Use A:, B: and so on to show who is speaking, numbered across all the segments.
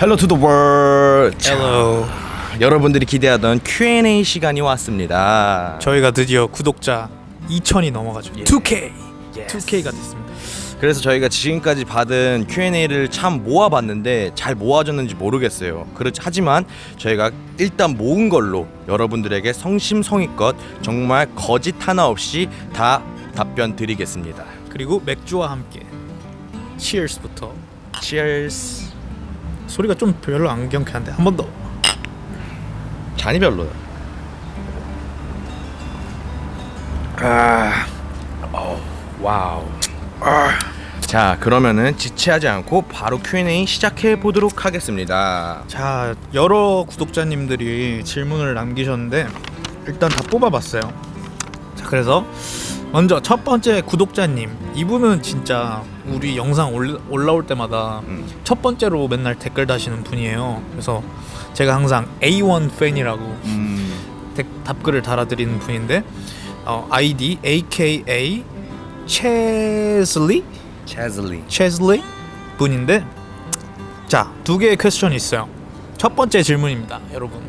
A: Hello to the world.
B: Hello.
A: 여러분들이 기대하던 Q&A 시간이 왔습니다.
B: 저희가 드디어 구독자 2천이 넘어가죠.
A: 예.
B: 2K.
A: Yes.
B: 2K가 됐습니다.
A: 그래서 저희가 지금까지 받은 Q&A를 참 모아봤는데 잘 모아졌는지 모르겠어요. 그렇 하지만 저희가 일단 모은 걸로 여러분들에게 성심성의껏 정말 거짓 하나 없이 다 답변 드리겠습니다.
B: 그리고 맥주와 함께 Cheers부터
A: Cheers.
B: 소리가 좀 별로 안 경쾌한데 한 번 더.
A: 잔이 별로야. 아, 어, 와우. 아. 자, 그러면은 지체하지 않고 바로 Q&A 시작해 보도록 하겠습니다.
B: 자, 여러 구독자님들이 질문을 남기셨는데 일단 다 뽑아봤어요. 자, 그래서 먼저 첫 번째 구독자님 이분은 진짜 우리 영상 올, 올라올 때마다
A: 음.
B: 첫 번째로 맨날 댓글 다시는 분이에요. 그래서 제가 항상 A1 팬이라고
A: 음,
B: 댓- 답글을 달아드리는 분인데 어, 아이디 AKA 체슬리
A: 체즐리.
B: 체슬리 분인데 자 두 개의 퀘스천이 있어요. 첫 번째 질문입니다, 여러분.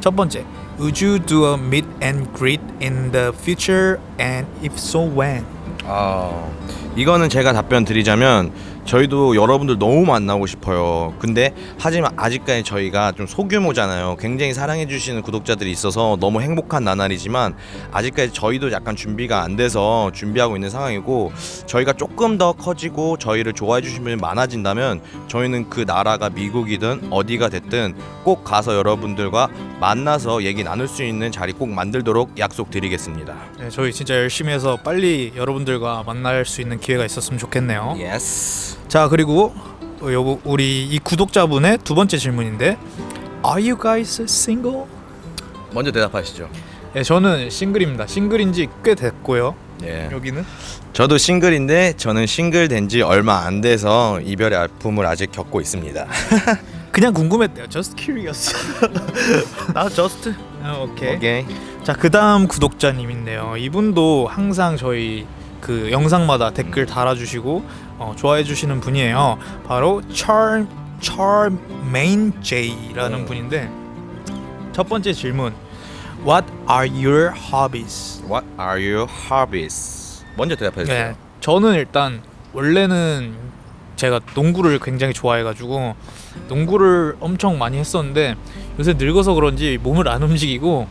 B: 첫 번째, Would you do a meet and greet in the future, and if so, when?
A: 아, 이거는 제가 답변 드리자면 저희도 여러분들 너무 만나고 싶어요. 근데 하지만 아직까지 저희가 좀 소규모잖아요. 굉장히 사랑해 주시는 구독자들이 있어서 너무 행복한 나날이지만 아직까지 저희도 약간 준비가 안 돼서 준비하고 있는 상황이고 저희가 조금 더 커지고 저희를 좋아해 주시는 분이 많아진다면 저희는 그 나라가 미국이든 어디가 됐든 꼭 가서 여러분들과 만나서 얘기 나눌 수 있는 자리 꼭 만들도록 약속드리겠습니다.
B: 네, 저희 진짜 열심히 해서 빨리 여러분들과 만날 수 있는 기회가 있었으면 좋겠네요.
A: Yes.
B: 자 그리고 어, 요 우리 이 구독자분의 두 번째 질문인데 Are you guys single?
A: 먼저 대답하시죠.
B: 예, 저는 싱글입니다. 싱글인지 꽤 됐고요.
A: 예.
B: 여기는
A: 저도 싱글인데 저는 싱글 된 지 얼마 안 돼서 이별의 아픔을 아직 겪고 있습니다.
B: 그냥 궁금했대요. Just curious. 나 just. 어, 오케이.
A: 오케이.
B: 자 그다음 구독자님인데요. 이분도 항상 저희 그 영상마다 댓글 달아주시고 어, 좋아해주시는 분이에요. 바로 Charm Charmaine J라는
A: 음.
B: 분인데 첫 번째 질문. What are your hobbies?
A: What are your hobbies? 먼저 대답해 주세요.
B: 네, 저는 일단 원래는 제가 농구를 굉장히 좋아해가지고 농구를 엄청 많이 했었는데 요새 늙어서 그런지 몸을 안 움직이고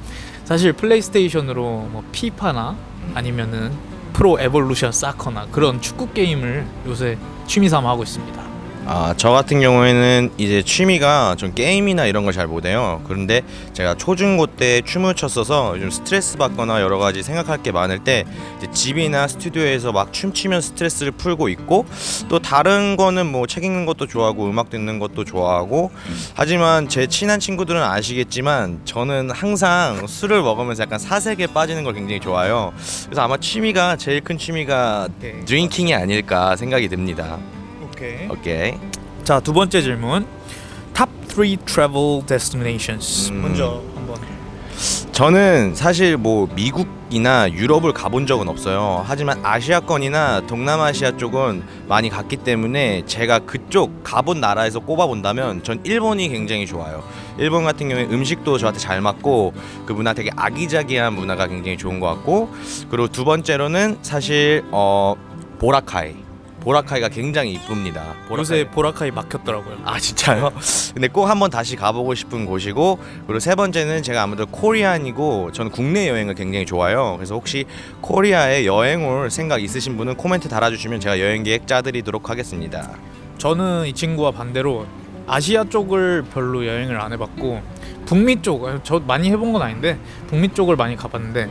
B: 사실 플레이스테이션으로 뭐 피파나 아니면은 프로 에볼루션 사커나 그런 축구 게임을 요새 취미 삼아 하고 있습니다.
A: 아, 저 같은 경우에는 이제 취미가 좀 게임이나 이런 걸 잘 못해요. 그런데 제가 초중고 때 춤을 췄어서 요즘 스트레스 받거나 여러 가지 생각할 게 많을 때 집이나 스튜디오에서 막 춤추면 스트레스를 풀고 있고 또 다른 거는 뭐 책 읽는 것도 좋아하고 음악 듣는 것도 좋아하고 하지만 제 친한 친구들은 아시겠지만 저는 항상 술을 먹으면서 약간 사색에 빠지는 걸 굉장히 좋아해요. 그래서 아마 취미가 제일 큰 취미가
B: 오케이.
A: 드링킹이 아닐까 생각이 듭니다.
B: 오케이.
A: 오케이.
B: 자 두 번째 질문. Top 3 travel destinations.
A: 음.
B: 먼저 한번.
A: 저는 사실 뭐 미국이나 유럽을 가본 적은 없어요. 하지만 아시아권이나 동남아시아 쪽은 많이 갔기 때문에 제가 그쪽 가본 나라에서 꼽아본다면 전 일본이 굉장히 좋아요. 일본 같은 경우에 음식도 저한테 잘 맞고 그 문화 되게 아기자기한 문화가 굉장히 좋은 것 같고 그리고 두 번째로는 사실 어 보라카이. 보라카이가 굉장히 이쁩니다.
B: 요새 보라카이 막혔더라고요.
A: 아 진짜요? 근데 꼭 한번 다시 가보고 싶은 곳이고 그리고 세 번째는 제가 아무래도 코리안이고 저는 국내 여행을 굉장히 좋아해요. 그래서 혹시 코리아에 여행 올 생각 있으신 분은 코멘트 달아주시면 제가 여행 계획 짜드리도록 하겠습니다.
B: 저는 이 친구와 반대로 아시아 쪽을 별로 여행을 안 해봤고 북미 쪽, 아, 저 많이 해본 건 아닌데 북미 쪽을 많이 가봤는데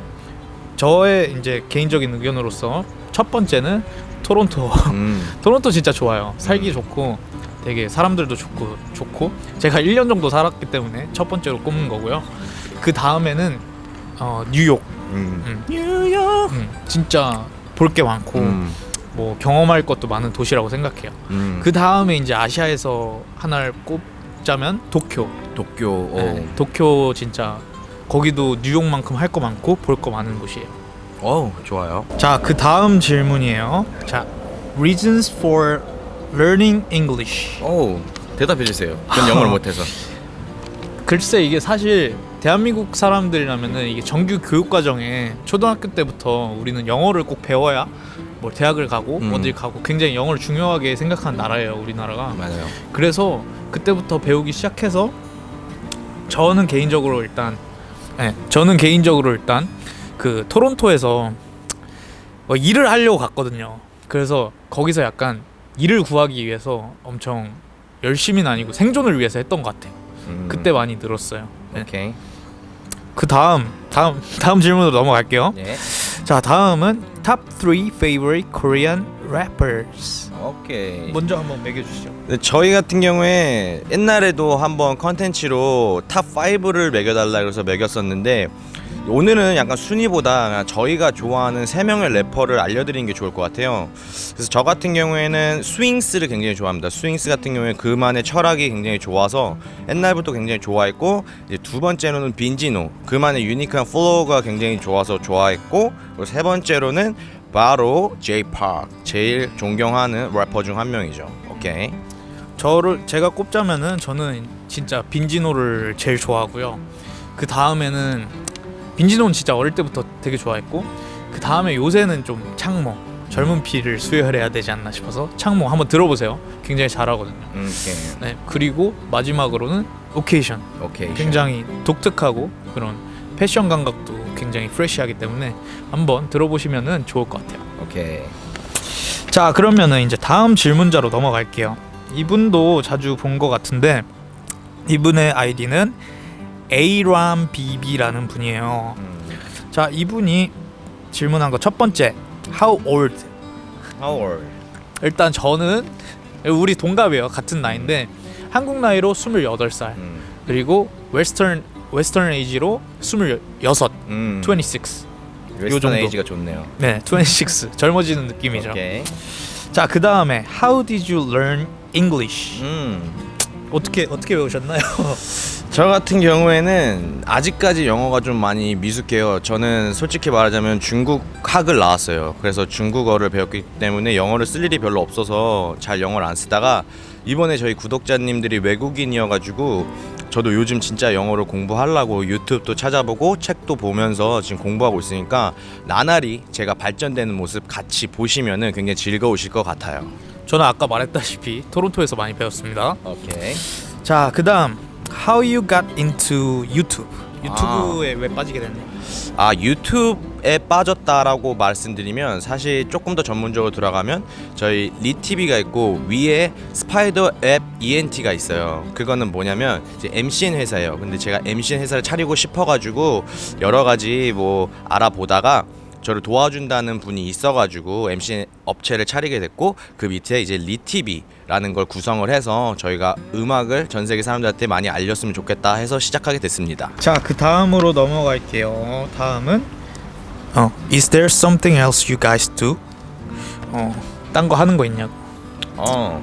B: 저의 이제 개인적인 의견으로서 첫 번째는 토론토.
A: 음,
B: 토론토 진짜 좋아요. 살기
A: 음.
B: 좋고 되게 사람들도 좋고 좋고 제가 1년 정도 살았기 때문에 첫 번째로 꼽는 거고요. 그 다음에는 어, 뉴욕.
A: 음,
B: 음,
A: 뉴욕.
B: 음, 진짜 볼 게 많고
A: 음,
B: 뭐 경험할 것도 많은 도시라고 생각해요.
A: 음.
B: 그 다음에 이제 아시아에서 하나를 꼽자면 도쿄.
A: 도쿄. 어.
B: 네, 도쿄 진짜 거기도 뉴욕만큼 할 거 많고 볼 거 많은 곳이에요.
A: 어, 좋아요.
B: 자, 그 다음 질문이에요. 자, reasons for learning English.
A: 오, 대답해 주세요. 전 영어를 못해서.
B: 글쎄 이게 사실 대한민국 사람들이라면은 이게 정규 교육 과정에 초등학교 때부터 우리는 영어를 꼭 배워야 뭐 대학을 가고
A: 음.
B: 어딜 가고 굉장히 영어를 중요하게 생각하는 나라예요 우리나라가
A: 맞아요.
B: 그래서 그때부터 배우기 시작해서 저는 개인적으로 일단 네, 저는 개인적으로 일단 그 토론토에서 뭐 일을 하려고 갔거든요. 그래서 거기서 약간 일을 구하기 위해서 엄청 열심히는 아니고 생존을 위해서 했던 것 같아요.
A: 음,
B: 그때 많이 늘었어요. 네.
A: 오케이.
B: 그 다음 다음 다음 질문으로 넘어갈게요.
A: 예.
B: 자 다음은 top 3 favorite Korean rappers.
A: 오케이.
B: 먼저 한번 매겨주시죠.
A: 네, 저희 같은 경우에 옛날에도 한번 컨텐츠로 top 5를 매겨달라 그래서 매겼었는데 오늘은 약간 순위보다 저희가 좋아하는 세 명의 래퍼를 알려드리는 게 좋을 것 같아요. 그래서 저 같은 경우에는 스윙스를 굉장히 좋아합니다. 스윙스 같은 경우에 그만의 철학이 굉장히 좋아서 옛날부터 굉장히 좋아했고 두 번째로는 빈지노 그만의 unique한 flow가 굉장히 좋아서 좋아했고 그리고 세 번째로는 바로 Jay Park 제일 존경하는 래퍼 중 한 명이죠. 오케이.
B: 저를 제가 꼽자면은 저는 진짜 빈지노를 제일 좋아하고요. 그 다음에는 빈지노는 진짜 어릴 때부터 되게 좋아했고 그 다음에 요새는 좀 창모 젊은 피를 수혈해야 되지 않나 싶어서 창모 한번 들어보세요. 굉장히 잘하거든요.
A: 음, 오케이.
B: 네 그리고 마지막으로는 오케이션
A: 오케이.
B: 굉장히 독특하고 그런 패션 감각도 굉장히 프레시하기 때문에 한번 들어보시면은 좋을 것 같아요.
A: 오케이.
B: 자 그러면은 이제 다음 질문자로 넘어갈게요. 이분도 자주 본 것 같은데 이분의 아이디는 arambb라는 분이에요.
A: 음.
B: 자 이분이 질문한 거 첫 번째 How old?
A: How old?
B: 일단 저는 우리 동갑이에요. 같은 나이인데 한국 나이로 28살
A: 음.
B: 그리고 웨스턴 Western age로 26,
A: 음.
B: 26.
A: Western. Age가 좋네요.
B: 네, 26 젊어지는 느낌이죠.
A: 오케이.
B: 자 그 다음에 How did you learn English?
A: 음.
B: 어떻게 어떻게 배우셨나요?
A: 저 같은 경우에는 아직까지 영어가 좀 많이 미숙해요. 저는 솔직히 말하자면 중국 학을 나왔어요. 그래서 중국어를 배웠기 때문에 영어를 쓸 일이 별로 없어서 잘 영어를 안 쓰다가 이번에 저희 구독자님들이 외국인이어가지고 저도 요즘 진짜 영어를 공부하려고 유튜브도 찾아보고 책도 보면서 지금 공부하고 있으니까 나날이 제가 발전되는 모습 같이 보시면은 굉장히 즐거우실 것 같아요.
B: 저는 아까 말했다시피 토론토에서 많이 배웠습니다.
A: 오케이.
B: 자 그 다음 How you got into YouTube? 유튜브에 왜 빠지게 됐나요?
A: 아 유튜브에 빠졌다라고 말씀드리면 사실 조금 더 전문적으로 들어가면 저희 리티비가 있고 위에 스파이더웹 ENT가 있어요. 그거는 뭐냐면 이제 MCN 회사예요. 근데 제가 MCN 회사를 차리고 싶어가지고 여러 가지 뭐 알아보다가 저를 도와준다는 분이 있어가지고 MCN 업체를 차리게 됐고 그 밑에 이제 리티비라는 걸 구성을 해서 저희가 음악을 전 세계 사람들한테 많이 알렸으면 좋겠다 해서 시작하게 됐습니다.
B: 자 그 다음으로 넘어갈게요. 다음은 어 Is there something else you guys do? 어떤 거 하는 거 있냐고.
A: 어.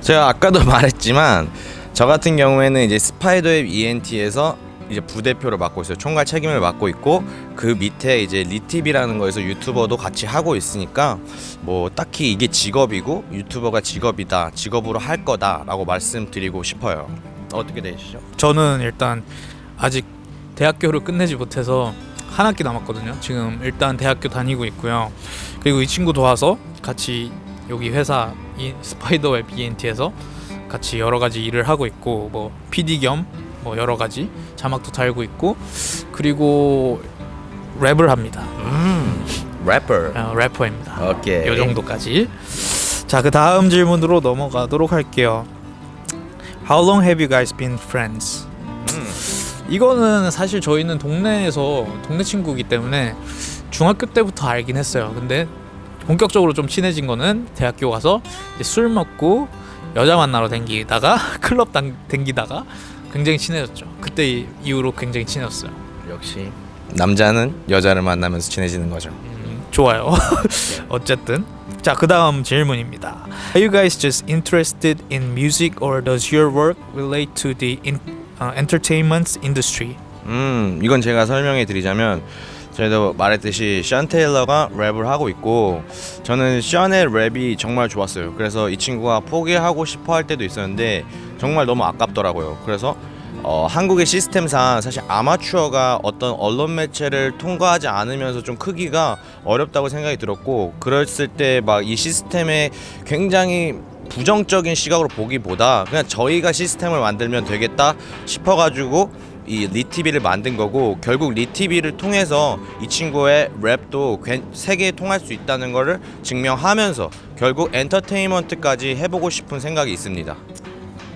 A: 제가 아까도 말했지만 저 같은 경우에는 이제 스파이더웹 ENT에서 이제 부대표를 맡고 있어요. 총괄 책임을 맡고 있고 그 밑에 이제 리티비라는 거에서 유튜버도 같이 하고 있으니까 뭐 딱히 이게 직업이고 유튜버가 직업이다. 직업으로 할 거다라고 말씀드리고 싶어요. 어떻게 되시죠?
B: 저는 일단 아직 대학교를 끝내지 못해서 한 학기 남았거든요. 지금 일단 대학교 다니고 있고요. 그리고 이 친구 도와서 같이 여기 회사 이 스파이더웹 ENT에서 같이 여러 가지 일을 하고 있고 뭐 PD 겸 뭐 여러 가지 자막도 달고 있고 그리고 랩을 합니다.
A: 음. 래퍼.
B: 어, 래퍼입니다.
A: 오케이.
B: 요 정도까지. 자, 그 다음 질문으로 넘어가도록 할게요. How long have you guys been friends?
A: 음.
B: 이거는 사실 저희는 동네에서 동네 친구이기 때문에 중학교 때부터 알긴 했어요. 근데 본격적으로 좀 친해진 거는 대학교 가서 술 먹고 여자 만나러 댕기다가 클럽 당, 댕기다가 굉장히 친해졌죠. 그때 이- 이후로 굉장히 친해졌어요.
A: 역시 남자는 여자를 만나면서 친해지는 거죠.
B: 음, 좋아요. 어쨌든 자 그다음 질문입니다. Are you guys just interested in music or does your work relate to the in, uh, entertainment industry?
A: 음, 이건 제가 설명해 드리자면 저희도 말했듯이 션 테일러가 랩을 하고 있고 저는 션의 랩이 정말 좋았어요. 그래서 이 친구가 포기하고 싶어 할 때도 있었는데 정말 너무 아깝더라고요. 그래서 어, 한국의 시스템상 사실 아마추어가 어떤 언론 매체를 통과하지 않으면서 좀 크기가 어렵다고 생각이 들었고 그랬을 때 막 이 시스템에 굉장히 부정적인 시각으로 보기보다 그냥 저희가 시스템을 만들면 되겠다 싶어가지고 이 리티비를 만든 거고 결국 리티비를 통해서 이 친구의 랩도 괜- 세계에 통할 수 있다는 거를 증명하면서 결국 엔터테인먼트까지 해보고 싶은 생각이 있습니다.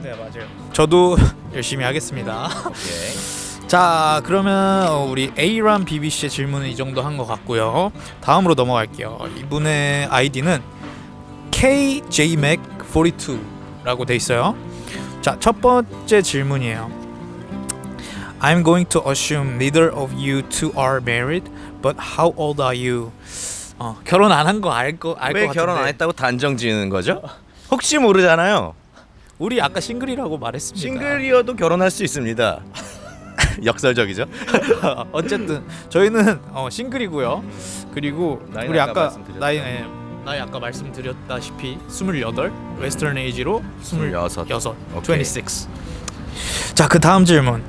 B: 네 맞아요. 저도 열심히 하겠습니다.
A: 오케이.
B: 자 그러면 어, 우리 A란 BBC의 질문은 이 정도 한 것 같고요. 다음으로 넘어갈게요. 이분의 아이디는 KJMac42 라고 돼 있어요. 자 첫 번째 질문이에요. I'm going to assume neither of you two are married, but how old are you? 어, 결혼 안 한 거
A: 알거알것왜
B: 같은데.
A: 결혼 안 했다고 단정 지는 거죠? 혹시 모르잖아요.
B: 우리 아까 싱글이라고 말했습니다.
A: 싱글이어도 결혼할 수 있습니다. 역설적이죠?
B: 어쨌든 저희는 어, 싱글이고요. 그리고 우리
A: 아까.
B: 나이 예, 나이 아까 말씀드렸다시피 28 Western age로 26
A: 26. 오케이.
B: 26. 자, 그 다음 질문.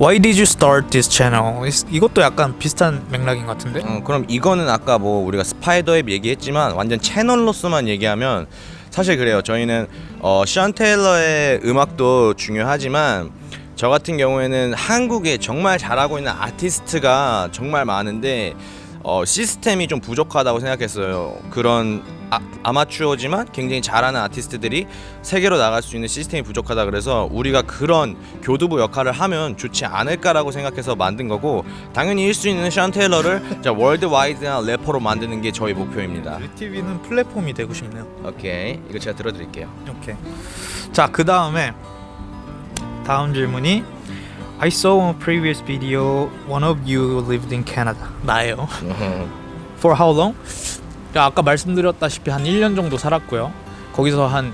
B: Why did you start this channel? 이- 이것도 약간 비슷한 맥락인 것 같은데.
A: 어, 그럼 이거는 아까 뭐 우리가 스파이더앱 얘기했지만 완전 채널로서만 얘기하면 사실 그래요. 저희는 어, 션 테일러의 음악도 중요하지만 저 같은 경우에는 한국에 정말 잘하고 있는 아티스트가 정말 많은데 어, 시스템이 좀 부족하다고 생각했어요. 그런 아, 아마추어지만 굉장히 잘하는 아티스트들이 세계로 나갈 수 있는 시스템이 부족하다 그래서 우리가 그런 교두부 역할을 하면 좋지 않을까라고 생각해서 만든 거고 당연히 1수 있는 션 테일러를 자 월드와이드한 래퍼로 만드는 게 저희 목표입니다.
B: 유티비는 플랫폼이 되고 싶네요.
A: 오케이 이거 제가 들어드릴게요.
B: 오케이. 자, 그 다음에 다음 질문이 I saw on a previous video one of you lived in Canada. 나예요. For how long? 야, 아까 말씀드렸다시피 한 1년 정도 살았고요. 거기서 한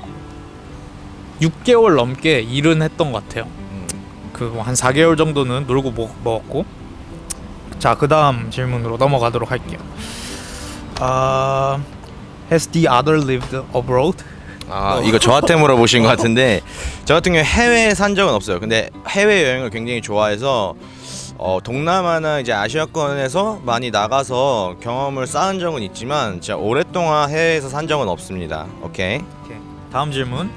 B: 6개월 넘게 일은 했던 것 같아요. 그한 4개월 정도는 놀고 먹, 먹었고. 자, 그 다음 질문으로 넘어가도록 할게요. 아, has the other lived abroad?
A: 아 이거 저한테 물어보신 것 같은데 저 같은 경우 해외에 산 적은 없어요. 근데 해외 여행을 굉장히 좋아해서 어, 동남아나 이제 아시아권에서 많이 나가서 경험을 쌓은 적은 있지만 진짜 오랫동안 해외에서 산 적은 없습니다. 오케이.
B: 오케이. 다음 질문.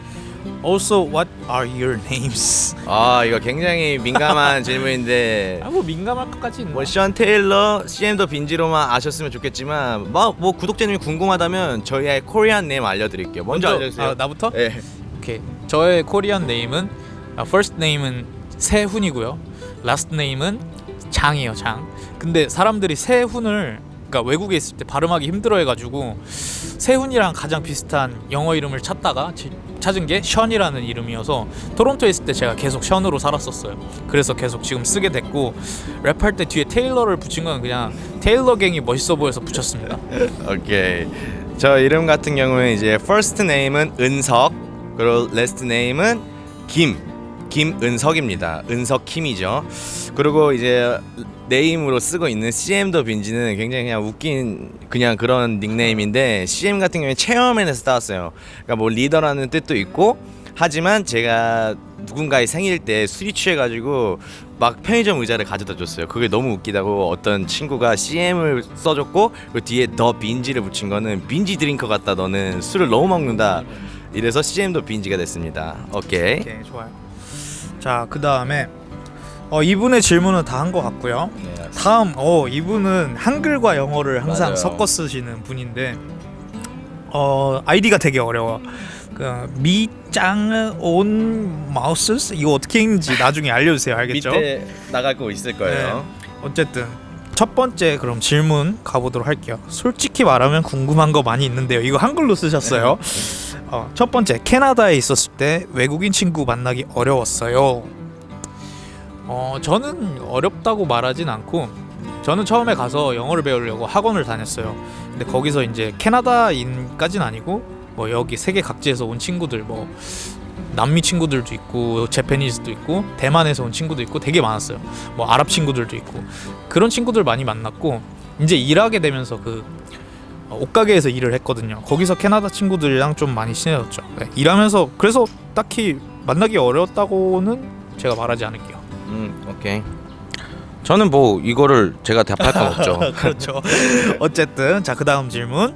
B: Also, what are your names?
A: 아 이거 굉장히 민감한 질문인데
B: 아, 뭐 민감할 것까지 있나?
A: 뭐 션 테일러, CM더 빈지로만 아셨으면 좋겠지만 뭐, 뭐 구독자님이 궁금하다면 저희의 Korean name 알려드릴게요. 먼저, 알려주세요.
B: 아, 나부터?
A: 네.
B: 오케이. 저의 Korean name은 아, first name은 세훈이고요. last name은 장이에요, 장. 근데 사람들이 세훈을 그러니까 외국에 있을 때 발음하기 힘들어 해가지고 세훈이랑 가장 비슷한 영어 이름을 찾다가 지- 찾은 게 션이라는 이름이어서 토론토에 있을 때 제가 계속 션으로 살았었어요. 그래서 계속 지금 쓰게 됐고 랩할 때 뒤에 테일러를 붙인 건 그냥 테일러 갱이 멋있어 보여서 붙였습니다.
A: 오케이. 저 이름 같은 경우에 이제 first name은 은석, 그리고 last name은 김, 김은석입니다. 은석 김이죠. 그리고 이제 네임으로 쓰고 있는 CM 더 빈지는 굉장히 그냥 웃긴 그냥 그런 닉네임인데 CM 같은 경우에 체어맨에서 따왔어요. 그러니까 뭐 리더라는 뜻도 있고 하지만 제가 누군가의 생일 때 술이 취해가지고 막 편의점 의자를 가져다 줬어요. 그게 너무 웃기다고 어떤 친구가 CM을 써줬고 그 뒤에 더 빈지를 붙인 거는 binge drinker 같다. 너는 술을 너무 먹는다. 이래서 CM도 빈지가 됐습니다. 오케이.
B: 오케이 좋아요. 자 그다음에 어, 이분의 질문은 다 한 것 같고요. 다음 어 이분은 한글과 영어를 항상
A: 맞아요.
B: 섞어 쓰시는 분인데 어 아이디가 되게 어려워. 그 미짱 온 마우스 이거 어떻게 읽는지 나중에 알려주세요. 알겠죠?
A: 밑에 거 있을 거예요.
B: 어쨌든 첫 번째 그럼 질문 가보도록 할게요. 솔직히 말하면 궁금한 거 많이 있는데요. 이거 한글로 쓰셨어요. 어, 첫 번째 캐나다에 있었을 때 외국인 친구 만나기 어려웠어요. 어 저는 어렵다고 말하진 않고 저는 처음에 가서 영어를 배우려고 학원을 다녔어요. 근데 거기서 이제 캐나다인까진 아니고 뭐 여기 세계 각지에서 온 친구들 뭐 남미 친구들도 있고 제페니즈도 있고 대만에서 온 친구도 있고 되게 많았어요. 뭐 아랍 친구들도 있고 그런 친구들 많이 만났고 이제 일하게 되면서 그 어, 옷가게에서 일을 했거든요. 거기서 캐나다 친구들이랑 좀 많이 친해졌죠. 네, 일하면서 그래서 딱히 만나기 어려웠다고는 제가 말하지 않을게요.
A: 음, 오케이. 저는 뭐 이거를 제가 답할 건 없죠.
B: 그렇죠. 어쨌든 자 그 다음 질문.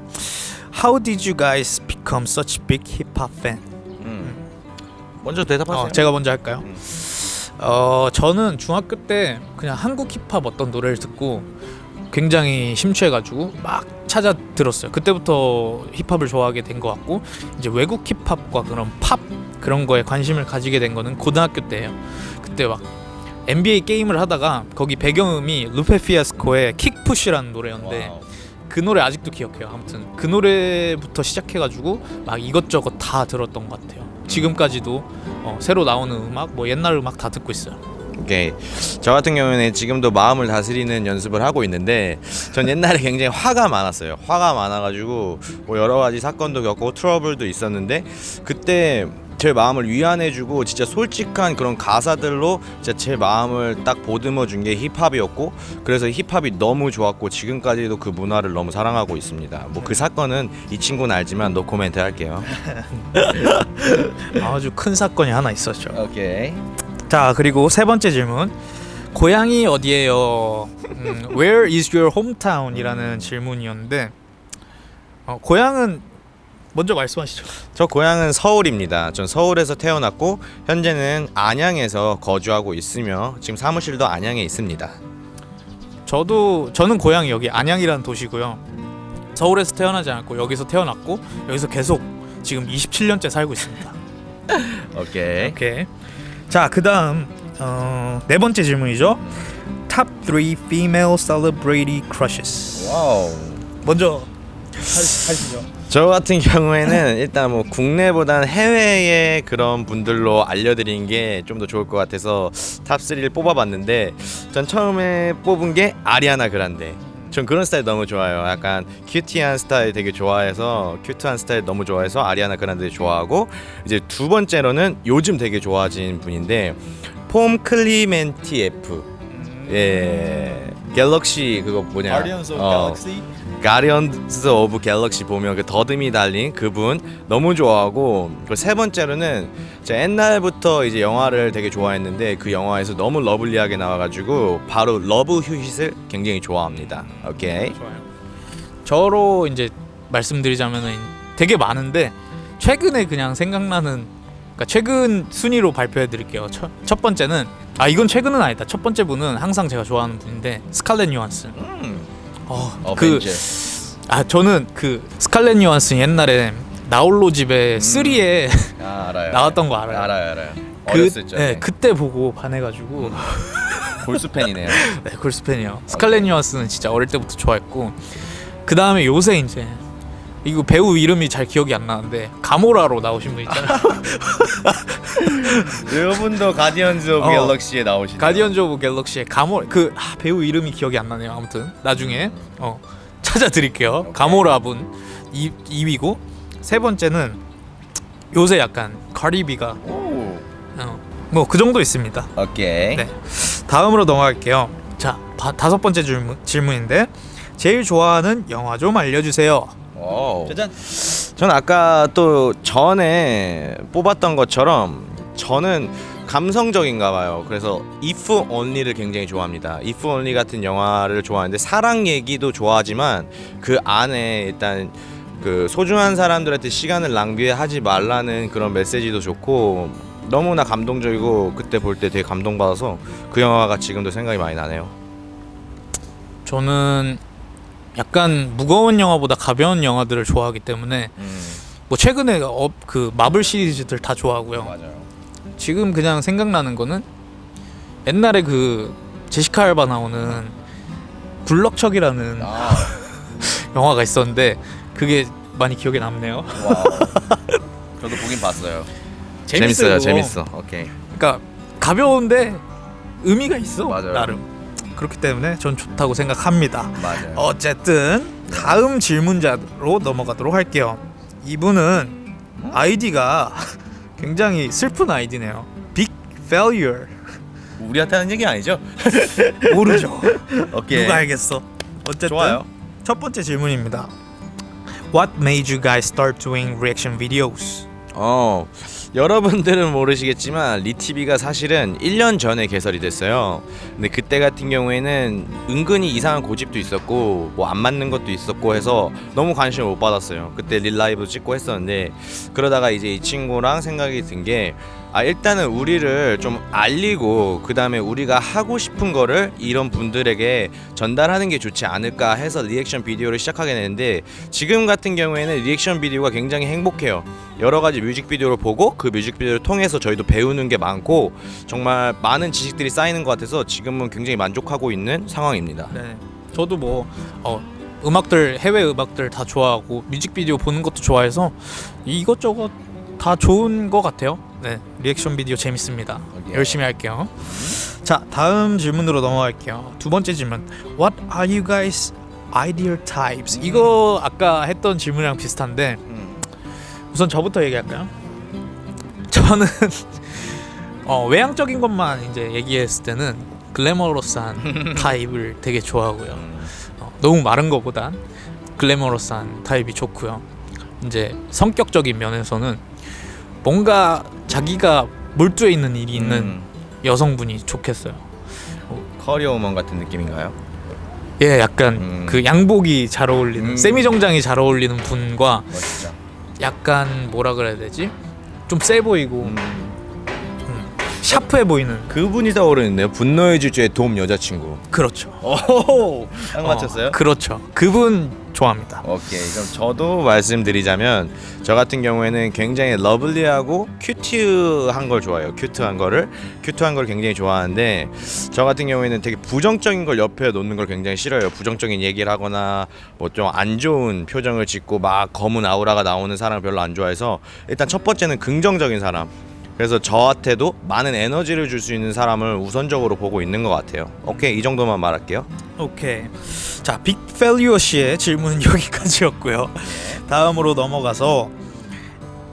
B: How did you guys become such big hip hop fan?
A: 음. 먼저 대답하세요.
B: 어, 제가 먼저 할까요?
A: 음.
B: 어 저는 중학교 때 그냥 한국 힙합 어떤 노래를 듣고 굉장히 심취해가지고 막 찾아 들었어요. 그때부터 힙합을 좋아하게 된 것 같고 이제 외국 힙합과 그런 팝 그런 거에 관심을 가지게 된 거는 고등학교 때예요. 그때 막 NBA 게임을 하다가 거기 배경음이 루페 피아스코의 Kick Push라는 노래였는데
A: wow.
B: 그 노래 아직도 기억해요. 아무튼 그 노래부터 시작해가지고 막 이것저것 다 들었던 것 같아요. 지금까지도 어, 새로 나오는 음악, 뭐 옛날 음악 다 듣고 있어요.
A: 오케이. 저 같은 경우에는 지금도 마음을 다스리는 연습을 하고 있는데 전 옛날에 굉장히 화가 많았어요. 화가 많아가지고 뭐 여러 가지 사건도 겪고 트러블도 있었는데 그때 제 마음을 위안해주고 진짜 솔직한 그런 가사들로 진짜 제 마음을 딱 보듬어 준 게 힙합이었고 그래서 힙합이 너무 좋았고 지금까지도 그 문화를 너무 사랑하고 있습니다. 뭐 그 사건은 이 친구는 알지만 노 코멘트 할게요.
B: 아주 큰 사건이 하나 있었죠.
A: 오케이.
B: 자 그리고 세 번째 질문. 고향이 어디예요? 음, Where is your hometown?이라는 질문이었는데 어, 고향은 먼저 말씀하시죠.
A: 저 고향은 서울입니다. 전 서울에서 태어났고 현재는 안양에서 거주하고 있으며 지금 사무실도 안양에 있습니다.
B: 저도 저는 고향이 여기 안양이라는 도시고요. 서울에서 태어나지 않았고 여기서 태어났고 여기서 계속 지금 27년째 살고 있습니다.
A: 오케이.
B: 오케이. 자 그다음 어, 네 번째 질문이죠. Top 3 female celebrity crushes.
A: Wow.
B: 먼저 하시죠.
A: 저 같은 경우에는 일단 뭐 국내보다는 해외의 그런 분들로 알려드리는 게 좀 더 좋을 것 같아서 top 3를 뽑아봤는데 전 처음에 뽑은 게 아리아나 그란데. 전 그런 스타일 너무 좋아요. 약간 cutie한 스타일 되게 좋아해서 cute한 스타일 너무 좋아해서 아리아나 그란데 좋아하고 이제 두 번째로는 요즘 되게 좋아진 분인데 폼 클레멘티에프. 예. 갤럭시 그거 뭐냐? 어, 가디언즈 오브 갤럭시 보면 그 더듬이 달린 그분 너무 좋아하고 그 세 번째로는 제가 옛날부터 이제 영화를 되게 좋아했는데 그 영화에서 너무 lovely하게 나와가지고 바로 러브 휴잇을 굉장히 좋아합니다. 오케이.
B: 좋아요. 저로 이제 말씀드리자면은 되게 많은데 최근에 그냥 생각나는 그러니까 최근 순위로 발표해 드릴게요. 첫, 첫 번째는 아 이건 최근은 아니다. 첫 번째 분은 항상 제가 좋아하는 분인데 스칼렛 요한슨.
A: 음.
B: 어, 그
A: 어벤져.
B: 아 저는 그 스칼렛 요한슨 옛날에 나홀로 집에
A: 음.
B: 3에
A: 아, 알아요.
B: 나왔던 거 알아요?
A: 알아요, 알아요.
B: 그, 네, 그때 보고 반해가지고
A: 골수 팬이네요.
B: 네, 골수 팬이요. 스칼렛 요한슨은 진짜 어릴 때부터 좋아했고 그 다음에 요새 이제 이거 배우 이름이 잘 기억이 안 나는데 가모라로 나오신 분 있잖아요.
A: 여러분도 가디언즈 오브
B: 어.
A: 갤럭시에 나오시죠?
B: 가디언즈 오브 갤럭시의 가모 그 아, 배우 이름이 기억이 안 나네요. 아무튼 나중에 어, 찾아드릴게요. 가모라 분 2, 2위고 세 번째는 요새 약간 카리비가
A: 오.
B: 어, 뭐그 정도 있습니다.
A: 오케이.
B: 네. 다음으로 넘어갈게요. 자 바, 다섯 번째 질문, 질문인데 제일 좋아하는 영화 좀 알려주세요.
A: 오.
B: 짜잔.
A: 전 아까 또 전에 뽑았던 것처럼 저는 감성적인가 봐요. 그래서 If Only를 굉장히 좋아합니다. If Only 같은 영화를 좋아하는데 사랑 얘기도 좋아하지만 그 안에 일단 그 소중한 사람들한테 시간을 낭비하지 말라는 그런 메시지도 좋고 너무나 감동적이고 그때 볼 때 되게 감동받아서 그 영화가 지금도 생각이 많이 나네요.
B: 저는 약간 무거운 영화보다 가벼운 영화들을 좋아하기 때문에 뭐 최근에 어, 그 마블 시리즈들 다 좋아하고요.
A: 맞아요.
B: 지금 그냥 생각나는 거는 옛날에 그 제시카 알바 나오는 굴럭척이라는
A: 아,
B: 영화가 있었는데 그게 많이 기억에 남네요.
A: 와. 저도 보긴 봤어요.
B: 재밌어요.
A: 재밌어. 오케이.
B: 그러니까 가벼운데 의미가 있어
A: 맞아요.
B: 나름. 그렇기 때문에 전 좋다고 생각합니다.
A: 맞아요.
B: 어쨌든 다음 질문자로 넘어가도록 할게요. 이분은 아이디가 굉장히 슬픈 아이디네요. Big failure.
A: 우리한테 하는 얘기 아니죠?
B: 모르죠.
A: 오케이.
B: 누가 알겠어. 어쨌든
A: 좋아요.
B: 첫 번째 질문입니다. What made you guys start doing reaction videos?
A: 어 여러분들은 모르시겠지만 리티비가 사실은 1년 전에 개설이 됐어요. 근데 그때 같은 경우에는 은근히 이상한 고집도 있었고 뭐 안 맞는 것도 있었고 해서 너무 관심을 못 받았어요. 그때 릴라이브 찍고 했었는데 그러다가 이제 이 친구랑 생각이 든게 아 일단은 우리를 좀 알리고 그 다음에 우리가 하고 싶은 거를 이런 분들에게 전달하는 게 좋지 않을까 해서 reaction video를 시작하게 되는데 지금 같은 경우에는 reaction video가 굉장히 행복해요. 여러 가지 뮤직비디오를 보고 그 뮤직비디오를 통해서 저희도 배우는 게 많고 정말 많은 지식들이 쌓이는 것 같아서 지금은 굉장히 만족하고 있는 상황입니다.
B: 네. 저도 뭐 어, 음악들 해외 음악들 다 좋아하고 뮤직비디오 보는 것도 좋아해서 이것저것 다 좋은 것 같아요. 네, 리액션 비디오 재밌습니다.
A: 오케이.
B: 열심히 할게요. 자, 다음 질문으로 넘어갈게요. 두 번째 질문. What are you guys ideal types? 이거 아까 했던 질문이랑 비슷한데 우선 저부터 얘기할까요? 저는 어, 외향적인 것만 이제 얘기했을 때는 글래머러스한 타입을 되게 좋아하고요. 어, 너무 마른 것보단 글래머러스한 타입이 좋고요. 이제 성격적인 면에서는 뭔가 자기가 몰두해 있는 일이 있는
A: 음,
B: 여성분이 좋겠어요.
A: 커리어 우먼 같은 느낌인가요?
B: 예, 약간
A: 음.
B: 그 양복이 잘 어울리는
A: 음.
B: 세미 정장이 잘 어울리는 분과
A: 멋지죠.
B: 약간 뭐라 그래야 되지? 좀 세 보이고
A: 음,
B: 샤프해 보이는
A: 그분이 떠오르는데요. 분노의 질주의 돔 여자친구.
B: 그렇죠.
A: 오, 딱 맞췄어요?
B: 어, 그렇죠. 그분 좋아합니다.
A: 오케이 그럼 저도 말씀드리자면 저 같은 경우에는 굉장히 lovely하고 cute한 걸 좋아해요 cute한 거를 cute한 걸 굉장히 좋아하는데 저 같은 경우에는 되게 부정적인 걸 옆에 놓는 걸 굉장히 싫어해요 부정적인 얘기를 하거나 뭐 좀 안 좋은 표정을 짓고 막 검은 아우라가 나오는 사람을 별로 안 좋아해서 일단 첫 번째는 긍정적인 사람 그래서 저한테도 많은 에너지를 줄 수 있는 사람을 우선적으로 보고 있는 것 같아요 오케이 이 정도만 말할게요
B: 오케이. 자, 빅펠리오 씨의 질문은 여기까지였고요. 다음으로 넘어가서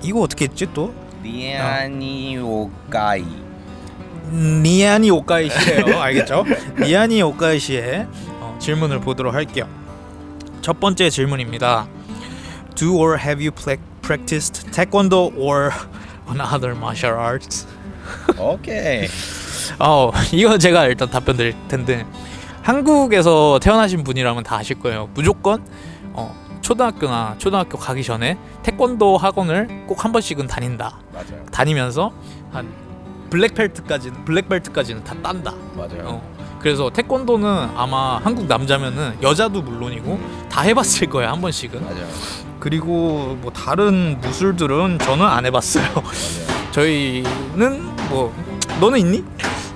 B: 이거 어떻게 했지 또?
A: 리아니 오까이
B: 니아니 오카이 씨래요. 알겠죠? 니아니 오카이 씨의 어, 질문을 보도록 할게요. 첫 번째 질문입니다. Do or have you practiced taekwondo or another martial arts?
A: 오케이
B: 어, 이거 제가 일단 답변 드릴 텐데 한국에서 태어나신 분이라면 다 아실 거예요. 무조건 어, 초등학교나 초등학교 가기 전에 태권도 학원을 꼭 한 번씩은 다닌다.
A: 맞아요
B: 다니면서 한 블랙벨트까지는 블랙벨트까지는 다 딴다.
A: 맞아요
B: 어. 그래서 태권도는 아마 한국 남자면은 여자도 물론이고 다 해봤을 거예요 한 번씩은.
A: 맞아요
B: 그리고 뭐 다른 무술들은 저는 안 해봤어요. 저희는 뭐 너는 있니?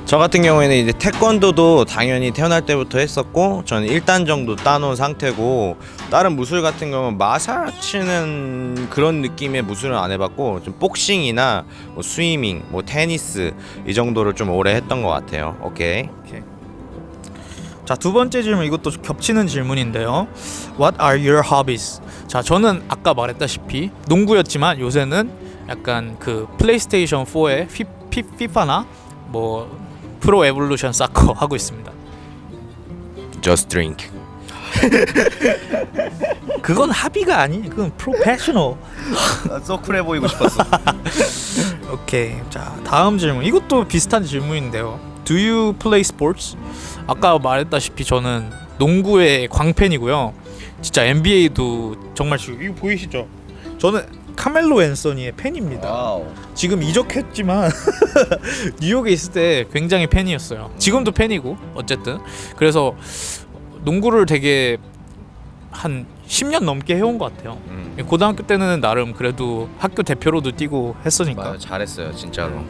A: 저 같은 경우에는 이제 태권도도 당연히 태어날 때부터 했었고 저는 1단 정도 따놓은 상태고 다른 무술 같은 경우는 마사치는 그런 느낌의 무술은 안 해봤고 좀 복싱이나 뭐 스위밍, 뭐 테니스 이 정도를 좀 오래 했던 것 같아요. 오케이.
B: 자 두 번째 질문 이것도 겹치는 질문인데요. What are your hobbies? 자 저는 아까 말했다시피 농구였지만 요새는 약간 그 플레이스테이션 4의 피, 피, 피파나 뭐 Pro Evolution Soccer 하고 있습니다.
A: Just drink.
B: 그건 hobby가 아니, 그건 프로페셔널.
A: so cool해 보이고 싶었어.
B: 오케이. 자 다음 질문. 이것도 비슷한 질문인데요. Do you play sports? 아까 말했다시피 저는 농구의 광팬이고요. 진짜 NBA도 정말 지금 이거 보이시죠? 저는 카멜로 앤서니의 팬입니다.
A: Wow.
B: 지금 이적했지만 뉴욕에 있을 때 굉장히 팬이었어요. 지금도 팬이고 어쨌든 그래서 농구를 되게 한 10년 넘게 해온 것 같아요.
A: 음.
B: 고등학교 때는 나름 그래도 학교 대표로도 뛰고 했으니까.
A: 맞아요. 잘했어요, 진짜로.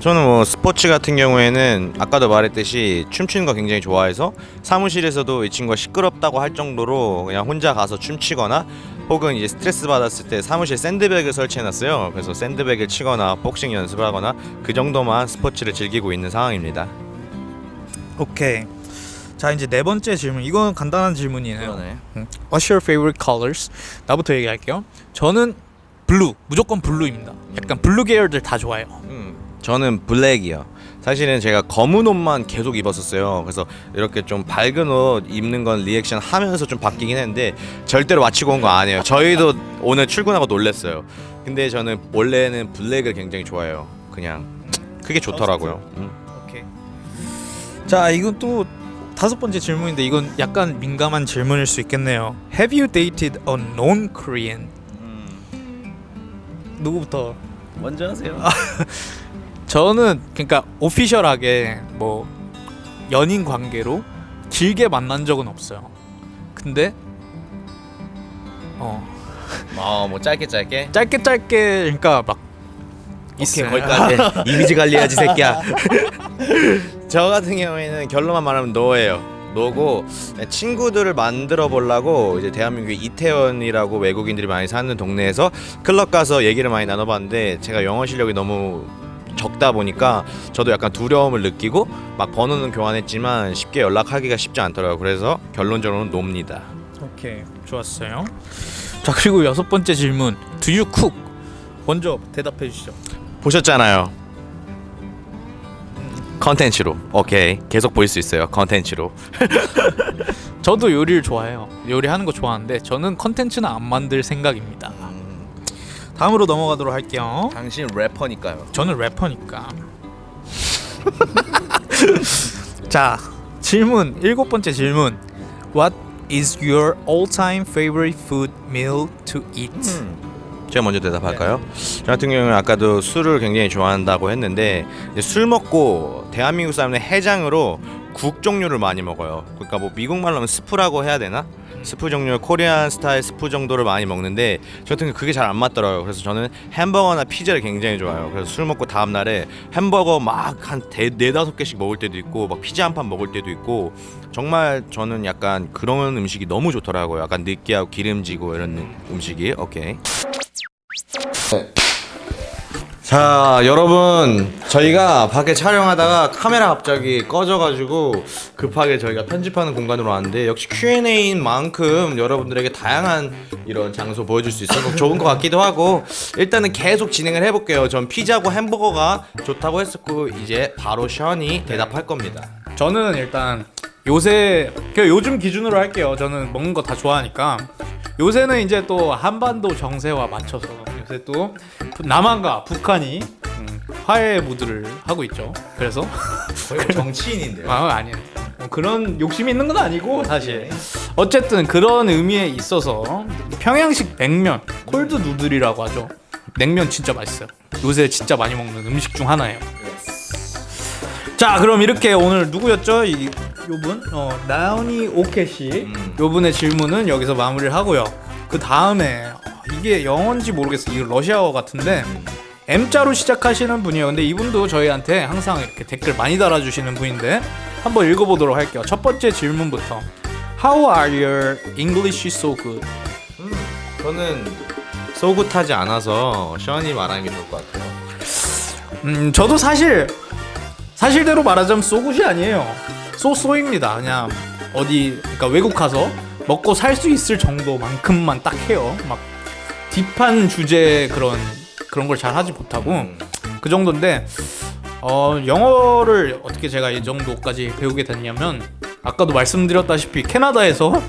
A: 저는 뭐 스포츠 같은 경우에는 아까도 말했듯이 춤추는 거 굉장히 좋아해서 사무실에서도 이 친구가 시끄럽다고 할 정도로 그냥 혼자 가서 춤추거나 혹은 이제 스트레스 받았을 때 사무실 샌드백을 설치해놨어요. 그래서 샌드백을 치거나 복싱 연습을 하거나 그 정도만 스포츠를 즐기고 있는 상황입니다.
B: 오케이. 자 이제 네 번째 질문. 이건 간단한 질문이에요.
A: 그러네.
B: What's your favorite colors? 나부터 얘기할게요. 저는 blue 무조건 blue입니다. 약간 blue 계열들 다 좋아해요.
A: 음, 저는 black이요. 사실은 제가 검은 옷만 계속 입었었어요. 그래서 이렇게 좀 밝은 옷 입는 건 리액션 하면서 좀 바뀌긴 했는데 절대로 맞추고 온 거 아니에요. 저희도 오늘 출근하고 놀랬어요. 근데 저는 원래는 black을 굉장히 좋아해요. 그냥 그게 좋더라고요. 음.
B: 오케이. 자, 이건 또 다섯 번째 질문인데 이건 약간 민감한 질문일 수 있겠네요. Have you dated a non-Korean? 누구부터?
C: 먼저 하세요.
B: 저는 그러니까 오피셜하게 뭐 연인 관계로 길게 만난 적은 없어요. 근데 어
A: 어, 뭐 짧게 짧게.
B: 짧게 짧게 그러니까 막 있어요.
A: 거기까지 이미지 관리해야지 새끼야. 저 같은 경우에는 결론만 말하면 노예요. 노고 친구들을 만들어 보려고 이제 대한민국에 이태원이라고 외국인들이 많이 사는 동네에서 클럽 가서 얘기를 많이 나눠봤는데 제가 영어 실력이 너무 적다 보니까 저도 약간 두려움을 느끼고 막 번호는 교환했지만 쉽게 연락하기가 쉽지 않더라고요. 그래서 결론적으로는 놉니다.
B: 오케이 좋았어요. 자 그리고 여섯 번째 질문 Do you cook? 먼저 대답해 주시죠.
A: 보셨잖아요. 컨텐츠로 오케이 계속 보일 수 있어요 컨텐츠로
B: 저도 요리를 좋아해요. 요리하는 거 좋아하는데 저는 컨텐츠는 안 만들 생각입니다. 다음으로 넘어가도록 할게요.
A: 당신 래퍼니까요
B: 저는 래퍼니까. 자 질문 일곱 번째 질문. What is your all-time favorite food meal to eat?
A: 제가 먼저 대답할까요? 저 같은 경우는 아까도 술을 굉장히 좋아한다고 했는데 술 먹고 대한민국 사람은 해장으로 국 종류를 많이 먹어요. 그러니까 뭐 미국 말로 하면 스프라고 해야 되나? 스프 종류 Korean style 스프 정도를 많이 먹는데 저 같은 경우 그게 잘 안 맞더라고요. 그래서 저는 햄버거나 피자를 굉장히 좋아해요. 그래서 술 먹고 다음 날에 햄버거 막 한 네다섯 개씩 먹을 때도 있고 막 피자 한 판 먹을 때도 있고 정말 저는 약간 그런 음식이 너무 좋더라고요. 약간 느끼하고 기름지고 이런 음식이 오케이. 자 여러분 저희가 밖에 촬영하다가 카메라 갑자기 꺼져가지고 급하게 저희가 편집하는 공간으로 왔는데 역시 Q&A인 만큼 여러분들에게 다양한 이런 장소 보여줄 수 있어서 좋은 것 같기도 하고 일단은 계속 진행을 해볼게요. 전 피자고 햄버거가 좋다고 했었고 이제 바로 션이 대답할 겁니다.
B: 저는 일단 요새 그냥 요즘 기준으로 할게요. 저는 먹는 거 다 좋아하니까. 요새는 이제 또 한반도 정세와 맞춰서 요새 또 남한과 북한이 음, 화해 무드를 하고 있죠. 그래서
A: 거의 정치인인데요
B: 아 아니에요. 뭐 그런 욕심이 있는 건 아니고 사실 어쨌든 그런 의미에 있어서 평양식 냉면 콜드 누들이라고 하죠. 냉면 진짜 맛있어요. 요새 진짜 많이 먹는 음식 중 하나예요. 자 그럼 이렇게 오늘 누구였죠? 이 요분 어 나은이 오케시
A: 음.
B: 요분의 질문은 여기서 마무리를 하고요. 그 다음에 이게 영어인지 모르겠어. 이거 러시아어 같은데 M자로 시작하시는 분이에요. 근데 이분도 저희한테 항상 이렇게 댓글 많이 달아주시는 분인데 한번 읽어보도록 할게요. 첫 번째 질문부터 How are your English so good?
A: 음, 저는 소굿하지 않아서 션이 말하는 게 좋을 것 같아요
B: 음 저도 사실 사실대로 말하자면 쏘굿이 아니에요. 쏘쏘입니다. 그냥 어디 그러니까 외국 가서 먹고 살 수 있을 정도만큼만 딱 해요. 막 딥한 주제 그런 그런 걸 잘 하지 못하고
A: 음.
B: 그 정도인데 어 영어를 어떻게 제가 이 정도까지 배우게 됐냐면 아까도 말씀드렸다시피 캐나다에서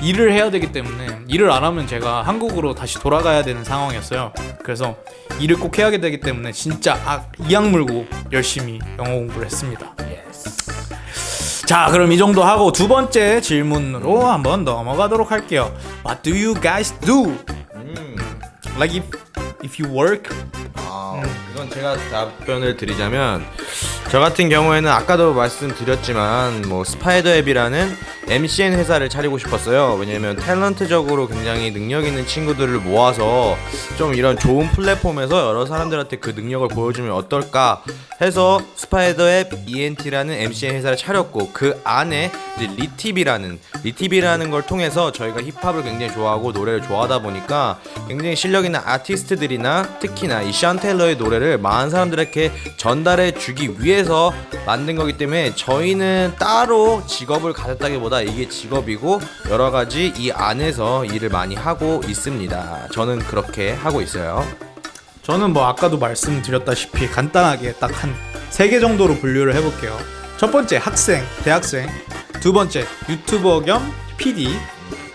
B: 일을 해야 되기 때문에 일을 안 하면 제가 한국으로 다시 돌아가야 되는 상황이었어요. 그래서 일을 꼭 해야 되기 때문에 진짜 아, 이악 물고 열심히 영어 공부를 했습니다. 자, 그럼 이 정도 하고 두 번째 질문으로 한번 넘어가도록 할게요. What do you guys do?
A: 음.
B: Like if you work
A: 아, 이건 제가 답변을 드리자면 저 같은 경우에는 아까도 말씀드렸지만 뭐 스파이더 앱이라는 MCN 회사를 차리고 싶었어요. 왜냐면 탤런트적으로 굉장히 능력 있는 친구들을 모아서 좀 이런 좋은 플랫폼에서 여러 사람들한테 그 능력을 보여주면 어떨까 해서 스파이더 앱 ENT라는 MCN 회사를 차렸고 그 안에 이제 리티비라는 리티비라는 걸 통해서 저희가 힙합을 굉장히 좋아하고 노래를 좋아하다 보니까 굉장히 실력 있는 아티스트들이 나 특히나 이 샨 테일러의 노래를 많은 사람들에게 전달해 주기 위해서 만든 거기 때문에 저희는 따로 직업을 가졌다기보다 이게 직업이고 여러 가지 이 안에서 일을 많이 하고 있습니다. 저는 그렇게 하고 있어요.
B: 저는 뭐 아까도 말씀드렸다시피 간단하게 딱 한 세 개 정도로 분류를 해볼게요. 첫 번째 학생, 대학생. 두 번째 유튜버 겸 PD.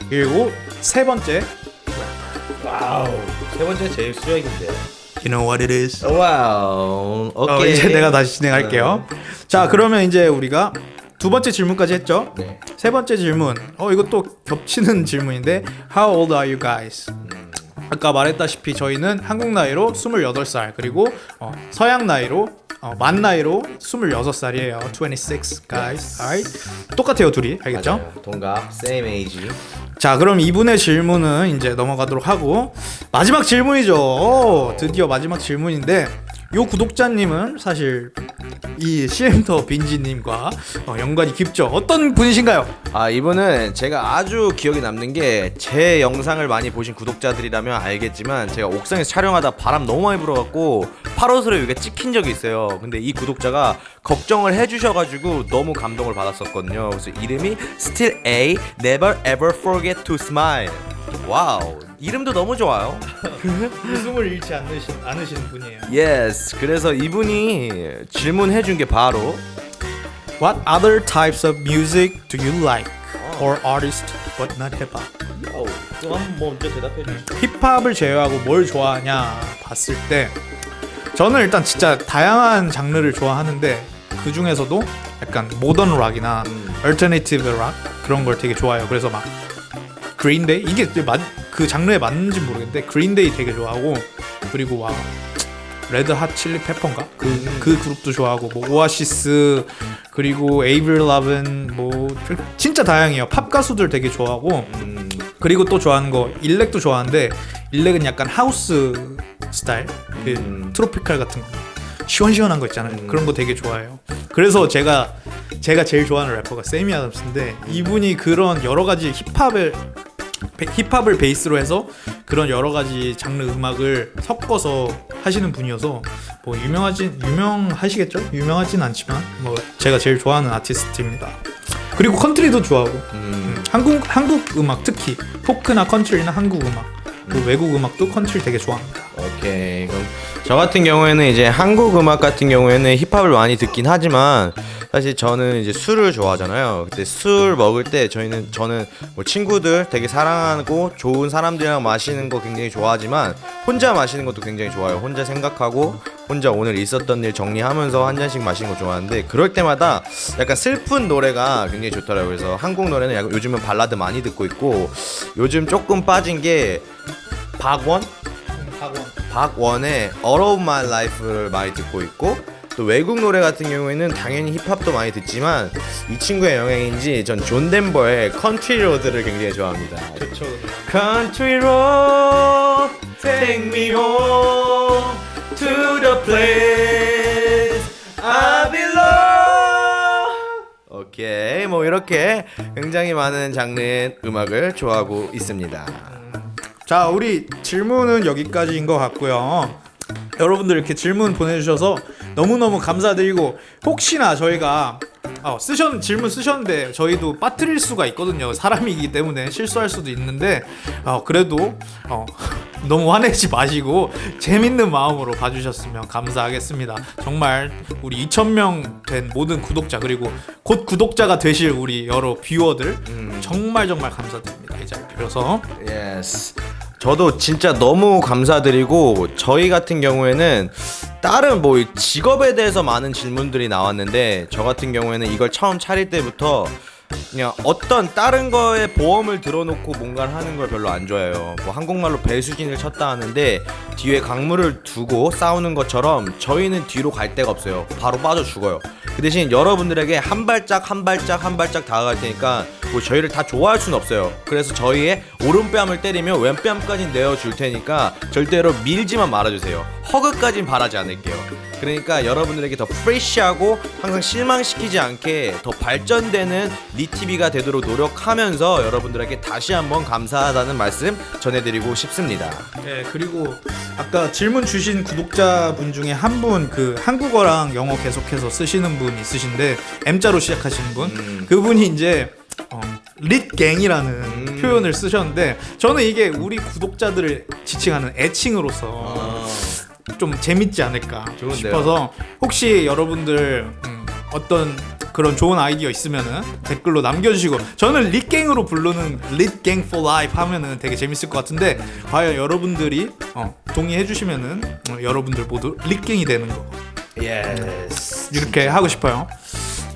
B: 그리고 세 번째
A: Wow. 세 번째 제일 수작인데.
B: You know what it is.
A: Wow.
B: 어,
A: 오케이.
B: 이제 내가 다시 진행할게요. 자, 그러면 이제 우리가 두 번째 질문까지 했죠.
A: 네.
B: 세 번째 질문. 어, 이거 또 겹치는 질문인데 How old are you guys? 아까 말했다시피 저희는 한국 나이로 28살 그리고 어, 서양 나이로 어, 만 나이로 26살이에요. 26 guys. Alright. 똑같아요, 둘이. 알겠죠?
A: 맞아요. 동갑, same age.
B: 자, 그럼 이분의 질문은 이제 넘어가도록 하고 마지막 질문이죠. 오, 드디어 마지막 질문인데 요 구독자님은 사실 이 CM더 빈지님과 어, 연관이 깊죠. 어떤 분이신가요?
A: 아 이분은 제가 아주 기억에 남는 게 제 영상을 많이 보신 구독자들이라면 알겠지만 제가 옥상에서 촬영하다 바람 너무 많이 불어갖고 팔옷으로 여기가 찍힌 적이 있어요 근데 이 구독자가 걱정을 해주셔가지고 너무 감동을 받았었거든요 그래서 이름이 Still A Never Ever Forget to Smile Wow 이름도 너무 좋아요
B: 웃음을 잃지 않으신, 않으시는 분이에요.
A: Yes 그래서 이분이 질문해 준 게 바로
B: What other types of music do you like? Or artist but not hip hop?
A: 또한번 먼저 대답해 주시죠
B: 힙합을 제외하고 뭘 좋아하냐 봤을 때 저는 일단 진짜 다양한 장르를 좋아하는데 그 중에서도 약간 modern rock이나 alternative rock 그런 걸 되게 좋아해요. 그래서 막 그린데이? 이게 맞- 그 장르에 맞는지 모르겠는데 그린데이 되게 좋아하고 그리고 막 레드 핫 칠리 페퍼인가? 그, 그 그룹도 좋아하고 뭐 오아시스 그리고 에이브릴 라빈 뭐 진짜 다양해요. 팝 가수들 되게 좋아하고
A: 음,
B: 그리고 또 좋아하는 거 일렉도 좋아하는데 일렉은 약간 하우스 스타일? 그
A: 음.
B: tropical 같은 거. 시원시원한 거 있잖아요.
A: 음.
B: 그런 거 되게 좋아해요. 그래서 제가 제가 제일 좋아하는 래퍼가 새미 아담스인데 이분이 그런 여러 가지 힙합을 베- 힙합을 베이스로 해서 그런 여러 가지 장르 음악을 섞어서 하시는 분이어서 뭐 유명하진 유명하시겠죠? 유명하진 않지만 뭐 제가 제일 좋아하는 아티스트입니다. 그리고 컨트리도 좋아하고
A: 음.
B: 음, 한국 한국 음악 특히 포크나 컨트리나 한국 음악 그 외국 음악도 컨트리 되게 좋아합니다.
A: 오케이 그럼 저 같은 경우에는 이제 한국 음악 같은 경우에는 힙합을 많이 듣긴 하지만 사실 저는 이제 술을 좋아하잖아요. 근데 술 먹을 때 저희는 저는 뭐 친구들 되게 사랑하고 좋은 사람들이랑 마시는 거 굉장히 좋아하지만 혼자 마시는 것도 굉장히 좋아요. 혼자 생각하고 혼자 오늘 있었던 일 정리하면서 한 잔씩 마시는 거 좋아하는데 그럴 때마다 약간 슬픈 노래가 굉장히 좋더라고요. 그래서 한국 노래는 약간 요즘은 발라드 많이 듣고 있고 요즘 조금 빠진 게 박원 박원의 All of My Life를 많이 듣고 있고 또 외국 노래 같은 경우에는 당연히 힙합도 많이 듣지만 이 친구의 영향인지 전 존 덴버의 Country Road를 굉장히 좋아합니다.
B: 그렇죠.
A: Country Road, take me home to the place I belong. 오케이, 뭐 이렇게 굉장히 많은 장르의 음악을 좋아하고 있습니다.
B: 자, 우리 질문은 여기까지인 것 같고요. 여러분들 이렇게 질문 보내주셔서 너무너무 감사드리고 혹시나 저희가 어, 쓰셨 질문 쓰셨는데 저희도 빠뜨릴 수가 있거든요. 사람이기 때문에 실수할 수도 있는데 어, 그래도 어, 너무 화내지 마시고 재밌는 마음으로 봐주셨으면 감사하겠습니다. 정말 우리 2,000명 된 모든 구독자 그리고 곧 구독자가 되실 우리 여러 viewer들 정말 정말 감사드립니다. 이 자리 빌어서
A: Yes. 저도 진짜 너무 감사드리고 저희 같은 경우에는 다른 뭐 직업에 대해서 많은 질문들이 나왔는데 저 같은 경우에는 이걸 처음 차릴 때부터 그냥 어떤 다른 거에 보험을 들어놓고 뭔가를 하는 걸 별로 안 좋아해요. 뭐 한국말로 배수진을 쳤다 하는데 뒤에 강물을 두고 싸우는 것처럼 저희는 뒤로 갈 데가 없어요. 바로 빠져 죽어요. 그 대신 여러분들에게 한 발짝 한 발짝 한 발짝 다가갈 테니까 뭐 저희를 다 좋아할 수는 없어요. 그래서 저희의 오른뺨을 때리면 왼뺨까지 내어줄 테니까 절대로 밀지만 말아주세요. 허그까진 바라지 않을게요. 그러니까 여러분들에게 더 프레시하고 항상 실망시키지 않게 더 발전되는 리TV가 되도록 노력하면서 여러분들에게 다시 한번 감사하다는 말씀 전해드리고 싶습니다.
B: 네 그리고 아까 질문 주신 구독자분 중에 한 분 그 한국어랑 영어 계속해서 쓰시는 분 있으신데 M자로 시작하시는 분
A: 음.
B: 그분이 이제 어, 릿갱이라는
A: 음.
B: 표현을 쓰셨는데 저는 이게 우리 구독자들을 지칭하는 애칭으로서
A: 아,
B: 좀 재밌지 않을까
A: 좋은데요?
B: 싶어서 혹시 여러분들 음, 어떤 그런 좋은 아이디어 있으면은 댓글로 남겨주시고 저는 lit gang으로 부르는 lit gang for life 하면은 되게 재밌을 것 같은데 과연 여러분들이 어, 동의해 주시면은 어, 여러분들 모두 lit gang이 되는 거
A: yes.
B: 이렇게 하고 싶어요.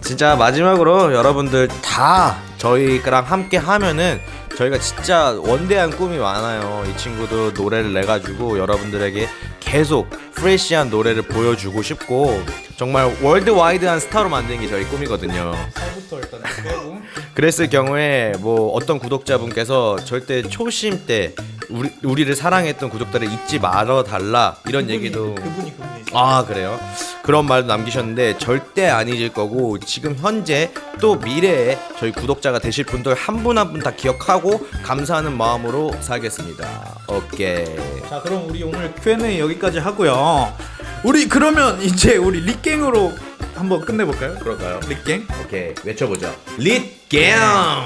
A: 진짜 마지막으로 여러분들 다 저희랑 함께 하면은 저희가 진짜 원대한 꿈이 많아요. 이 친구도 노래를 내 가지고 여러분들에게 계속 프레시한 노래를 보여주고 싶고 정말 월드와이드한 스타로 만드는 게 저희 꿈이거든요.
B: 살부터 일단 빼고
A: 그랬을 경우에 뭐 어떤 구독자분께서 절대 초심 때 우리 우리를 사랑했던 구독자를 잊지 말아 달라 이런 얘기도
B: 그분이 그분이
A: 아 그래요? 그런 말도 남기셨는데 절대 안 잊을 거고 지금 현재 또 미래에 저희 구독자가 되실 분들 한 분 한 분 다 기억하고 감사하는 마음으로 살겠습니다. 오케이.
B: 자 그럼 우리 오늘 Q&A 여기까지 하고요. 우리 그러면 이제 우리 릿갱으로 한번 끝내볼까요?
A: 그럴까요?
B: 릿갱?
A: 오케이 외쳐보죠. 릿갱.